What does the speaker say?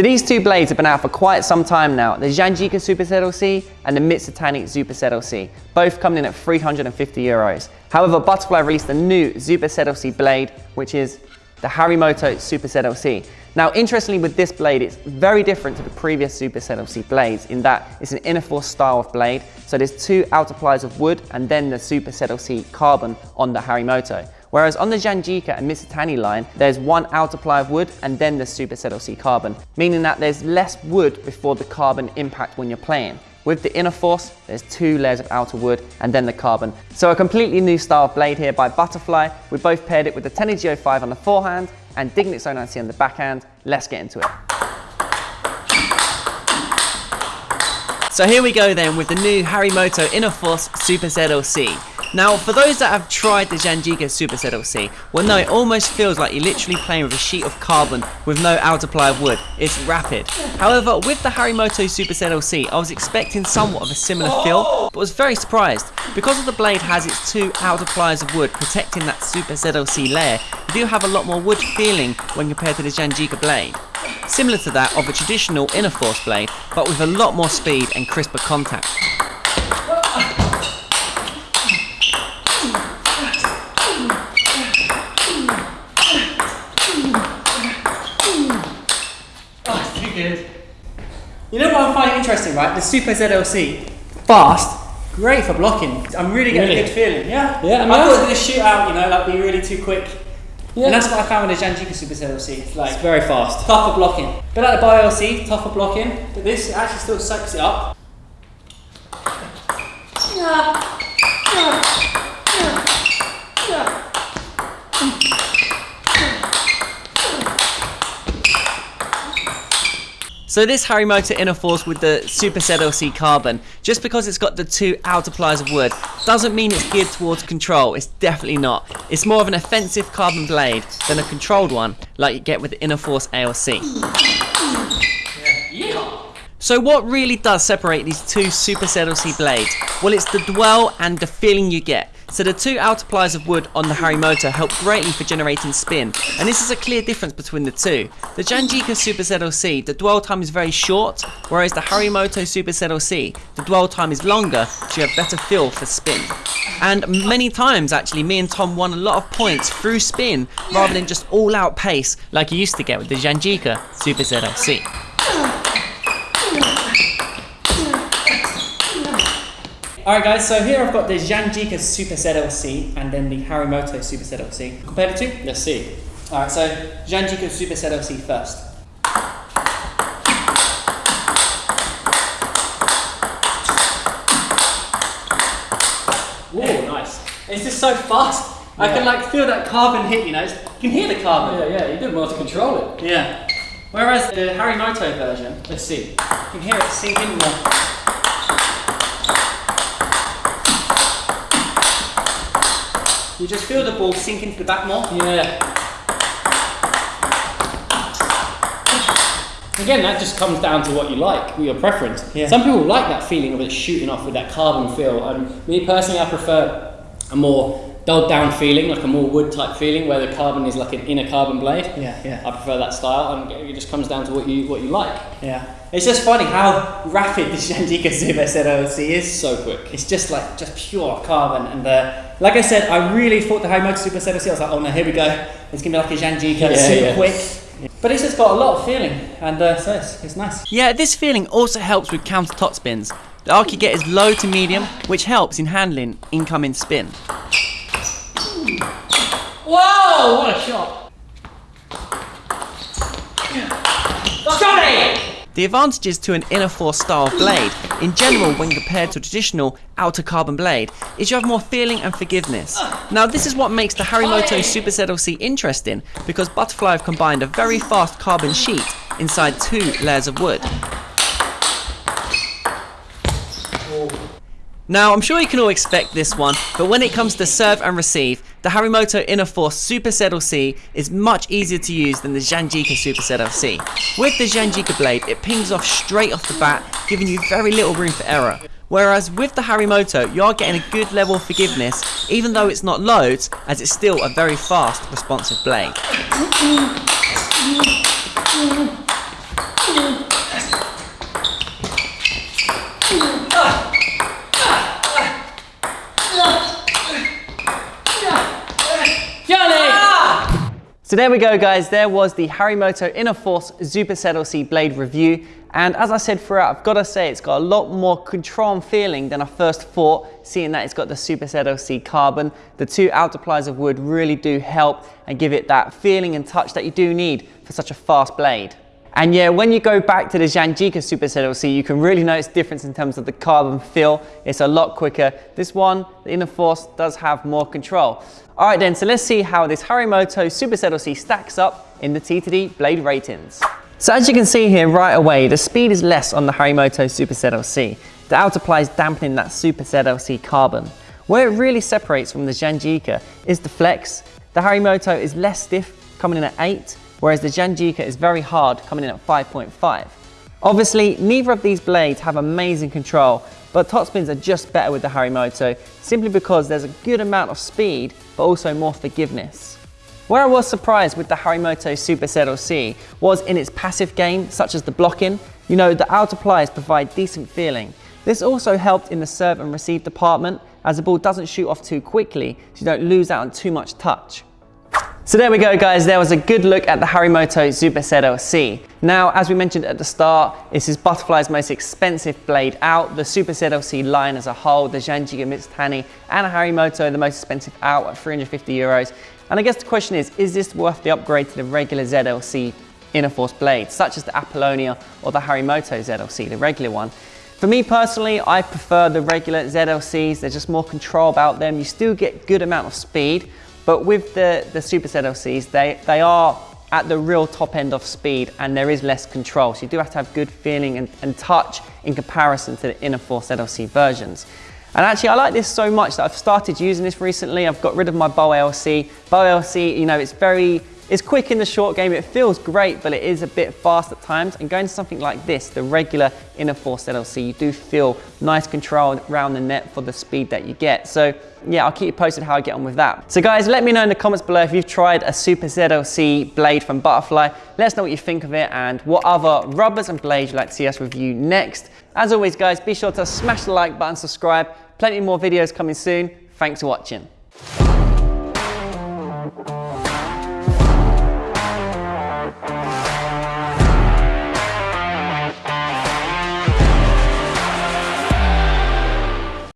So these two blades have been out for quite some time now, the Janjica Super ZLC and the Mizutani Super ZLC, both coming in at 350 euros. However, Butterfly released a new Super ZLC blade, which is the Harimoto Super ZLC. Now, interestingly with this blade, it's very different to the previous Super ZLC blades in that it's an inner force style of blade. So there's two outer plies of wood and then the Super ZLC carbon on the Harimoto. Whereas on the Zhang Jike and Mizutani line, there's one outer ply of wood and then the Super ZLC carbon, meaning that there's less wood before the carbon impact when you're playing. With the inner force, there's two layers of outer wood and then the carbon. So a completely new style of blade here by Butterfly. We both paired it with the Tenergy 05 on the forehand and Dignix 090 on the backhand. Let's get into it. So here we go then with the new Harimoto Inner Force Super ZLC. Now, for those that have tried the Janjica Super ZLC, will know it almost feels like you're literally playing with a sheet of carbon with no outer ply of wood. It's rapid. However, with the Harimoto Supercell I was expecting somewhat of a similar feel, oh! but was very surprised. Because of the blade has its two outer plies of wood protecting that Super ZLC layer, you do have a lot more wood feeling when compared to the Zhang Jike blade. Similar to that of a traditional inner force blade, but with a lot more speed and crisper contact. You know what I'm finding interesting, right? The Super ZLC, fast, great for blocking. I'm really getting Really? a good feeling. Yeah. Yeah, I I, mean, thought it was going to shoot out, you know, like be really too quick. Yeah. And that's what I found with the Zhang Jike Super ZLC. It's like It's very fast. tougher blocking. But like the Boll ALC, tougher blocking. But this actually still soaks it up. So this Harimoto Inner Force with the Super ZLC carbon, just because it's got the two outer plies of wood, doesn't mean it's geared towards control. It's definitely not. It's more of an offensive carbon blade than a controlled one, like you get with the Inner Force ALC. So what really does separate these two Super ZLC blades? Well, it's the dwell and the feeling you get. So the two outer plies of wood on the Harimoto help greatly for generating spin, and this is a clear difference between the two. The Janjica Super ZLC, the dwell time is very short, whereas the Harimoto Super ZLC, the dwell time is longer, so you have better feel for spin. And many times, actually, me and Tom won a lot of points through spin, rather than just all-out pace like you used to get with the Janjica Super ZLC. Alright guys, so here I've got the Janjica Super ZLC and then the Harimoto Super ZLC. Compare the two? Let's see. Alright, so Janjica Super ZLC first. Ooh, nice. It's just so fast. I can like feel that carbon hit, you know. It's- You can hear the carbon. Yeah, yeah, you did well to control it. Yeah. Whereas the Harimoto version, Let's see. you can hear it sink in more. You just feel the ball sink into the back more. Yeah. Again, that just comes down to what you like, your preference. Yeah. Some people like that feeling of it shooting off with that carbon feel, and me personally, I prefer a more dulled down feeling, like a more wood type feeling, where the carbon is like an inner carbon blade. Yeah, yeah. I prefer that style, and it just comes down to what you what you like. Yeah. It's just funny how rapid the Janjica Super ZLC is. So quick. It's just like just pure carbon, and uh, like I said, I really thought the Harimoto Super ZLC. I was like, oh no, here we go. It's gonna be like a Zhang Jike, Yeah, super yeah. quick. But it's just got a lot of feeling, and uh, so it's, it's nice. Yeah, this feeling also helps with counter top spins. The arc you get is low to medium, which helps in handling incoming spin. Whoa! What a shot! Johnny! The advantages to an inner force style blade, in general when compared to a traditional outer carbon blade, is you have more feeling and forgiveness. Now this is what makes the Harimoto Super ZLC interesting, because Butterfly have combined a very fast carbon sheet inside two layers of wood. Now, I'm sure you can all expect this one, but when it comes to serve and receive, the Harimoto Inner Force Super ZLC is much easier to use than the Janjica Super ZLC. With the Zhang Jike blade, it pings off straight off the bat, giving you very little room for error. Whereas with the Harimoto, you are getting a good level of forgiveness, even though it's not loads, as it's still a very fast, responsive blade. So there we go guys, there was the Harimoto Innerforce Super ZLC blade review. And as I said throughout, I've got to say it's got a lot more control and feeling than I first thought, seeing that it's got the Super Supercell C carbon. The two outer plies of wood really do help and give it that feeling and touch that you do need for such a fast blade. And yeah, when you go back to the Zhang Jike Super C, you can really notice the difference in terms of the carbon feel. It's a lot quicker. This one, the inner force, does have more control. All right then, so let's see how this Harimoto Super C stacks up in the T2D blade ratings. So as you can see here right away, the speed is less on the Harimoto Super C. The outer ply is dampening that Super C carbon. Where it really separates from the Zhang Jike is the flex. The Harimoto is less stiff, coming in at 8, whereas the Zhang Jike is very hard, coming in at 5.5. Obviously, neither of these blades have amazing control, but topspins are just better with the Harimoto, simply because there's a good amount of speed, but also more forgiveness. Where I was surprised with the Harimoto Super Supercell C was in its passive game, such as the blocking. You know, the outer plies provide decent feeling. This also helped in the serve and receive department, as the ball doesn't shoot off too quickly, so you don't lose out on too much touch. So there we go guys, there was a good look at the Harimoto Super C. Now, as we mentioned at the start, this is Butterfly's most expensive blade out. The Super C line as a whole, the Janjica Mizutani and Harimoto, the most expensive out at 350 euros. And I guess the question is, is this worth the upgrade to the regular ZLC Innerforce blades, such as the Apolonia or the Harimoto ZLC, the regular one? For me personally, I prefer the regular ZLCs. There's just more control about them. You still get good amount of speed, but with the, the Super ZLCs, they, they are at the real top end of speed and there is less control. So you do have to have good feeling and, and touch in comparison to the Innerforce ZLC versions. And actually I like this so much that I've started using this recently. I've got rid of my Boll ALC. Boll ALC, you know, it's very it's quick in the short game, it feels great, but it is a bit fast at times. And going to something like this, the regular Innerforce ZLC, you do feel nice control around the net for the speed that you get. So yeah, I'll keep you posted how I get on with that. So guys, let me know in the comments below if you've tried a Super ZLC blade from Butterfly. Let us know what you think of it and what other rubbers and blades you'd like to see us review next. As always guys, be sure to smash the like button, subscribe. Plenty more videos coming soon. Thanks for watching.